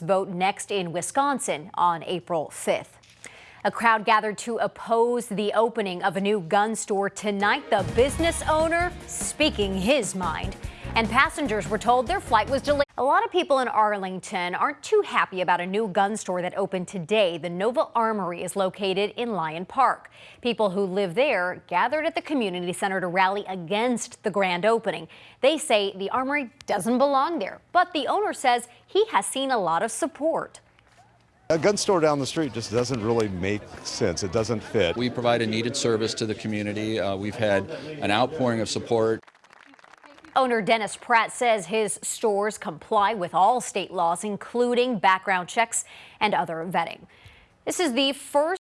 vote next in Wisconsin on April 5th. A crowd gathered to oppose the opening of a new gun store tonight. The business owner speaking his mind. And passengers were told their flight was delayed. A lot of people in Arlington aren't too happy about a new gun store that opened today. The Nova Armory is located in Lyon Park. People who live there gathered at the community center to rally against the grand opening. They say the armory doesn't belong there, but the owner says he has seen a lot of support. A gun store down the street just doesn't really make sense. It doesn't fit. We provide a needed service to the community. Uh, we've had an outpouring of support. Owner Dennis Pratt says his stores comply with all state laws, including background checks and other vetting. This is the first